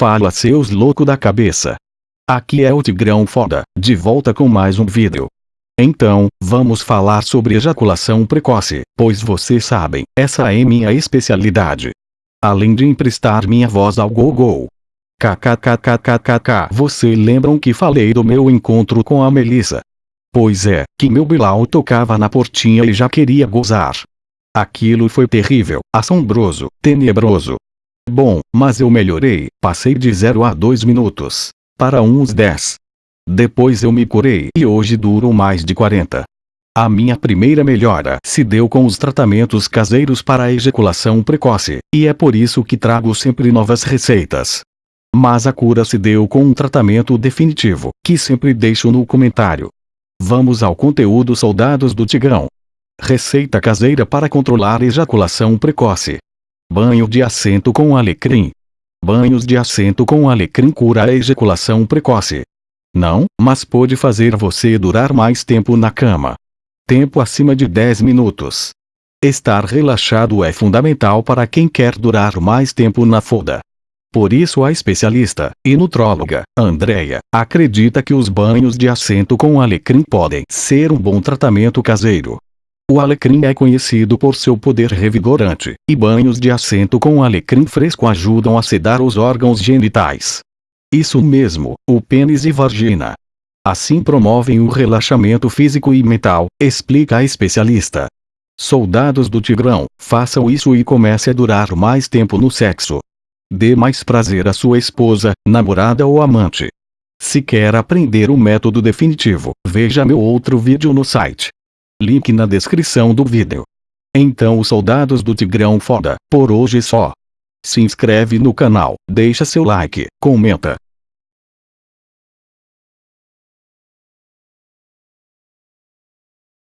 Fala seus louco da cabeça. Aqui é o Tigrão Foda, de volta com mais um vídeo. Então, vamos falar sobre ejaculação precoce, pois vocês sabem, essa é minha especialidade. Além de emprestar minha voz ao Google. KKKKKKK Você lembram que falei do meu encontro com a Melissa? Pois é, que meu Bilal tocava na portinha e já queria gozar. Aquilo foi terrível, assombroso, tenebroso. Bom, mas eu melhorei, passei de 0 a 2 minutos, para uns 10. Depois eu me curei e hoje duro mais de 40. A minha primeira melhora se deu com os tratamentos caseiros para a ejaculação precoce, e é por isso que trago sempre novas receitas. Mas a cura se deu com um tratamento definitivo, que sempre deixo no comentário. Vamos ao conteúdo soldados do Tigrão. Receita caseira para controlar ejaculação precoce. Banho de assento com alecrim. Banhos de assento com alecrim cura a ejaculação precoce. Não, mas pode fazer você durar mais tempo na cama. Tempo acima de 10 minutos. Estar relaxado é fundamental para quem quer durar mais tempo na foda. Por isso a especialista e nutróloga, Andrea, acredita que os banhos de assento com alecrim podem ser um bom tratamento caseiro. O alecrim é conhecido por seu poder revigorante, e banhos de assento com alecrim fresco ajudam a sedar os órgãos genitais. Isso mesmo, o pênis e vagina. Assim promovem o relaxamento físico e mental, explica a especialista. Soldados do Tigrão, façam isso e comece a durar mais tempo no sexo. Dê mais prazer à sua esposa, namorada ou amante. Se quer aprender o método definitivo, veja meu outro vídeo no site. Link na descrição do vídeo. Então os soldados do Tigrão foda, por hoje só. Se inscreve no canal, deixa seu like, comenta,